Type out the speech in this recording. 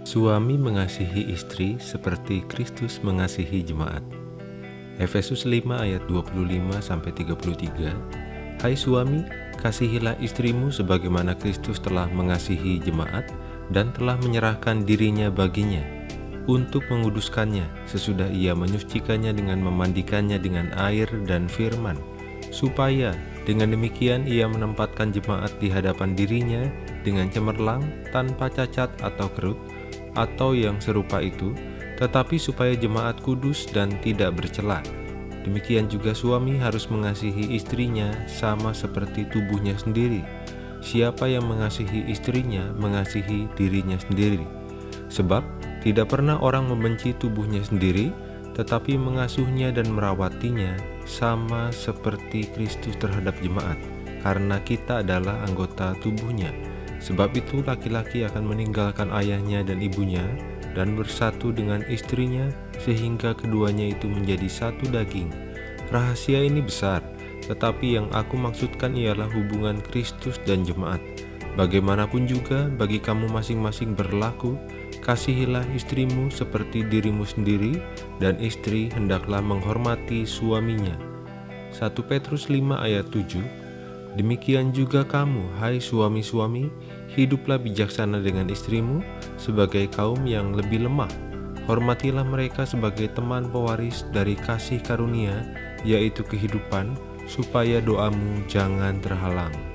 Suami mengasihi istri seperti Kristus mengasihi jemaat. Efesus 5 ayat 25-33 Hai suami, kasihilah istrimu sebagaimana Kristus telah mengasihi jemaat dan telah menyerahkan dirinya baginya untuk menguduskannya sesudah ia menyucikannya dengan memandikannya dengan air dan firman supaya dengan demikian ia menempatkan jemaat di hadapan dirinya dengan cemerlang tanpa cacat atau kerut atau yang serupa itu, tetapi supaya jemaat kudus dan tidak bercela. Demikian juga suami harus mengasihi istrinya sama seperti tubuhnya sendiri. Siapa yang mengasihi istrinya mengasihi dirinya sendiri. Sebab tidak pernah orang membenci tubuhnya sendiri, tetapi mengasuhnya dan merawatinya sama seperti Kristus terhadap jemaat, karena kita adalah anggota tubuhnya. Sebab itu laki-laki akan meninggalkan ayahnya dan ibunya dan bersatu dengan istrinya sehingga keduanya itu menjadi satu daging. Rahasia ini besar, tetapi yang aku maksudkan ialah hubungan Kristus dan jemaat. Bagaimanapun juga bagi kamu masing-masing berlaku, kasihilah istrimu seperti dirimu sendiri dan istri hendaklah menghormati suaminya. 1 Petrus 5 ayat 7 Demikian juga kamu, hai suami-suami, hiduplah bijaksana dengan istrimu sebagai kaum yang lebih lemah. Hormatilah mereka sebagai teman pewaris dari kasih karunia, yaitu kehidupan, supaya doamu jangan terhalang.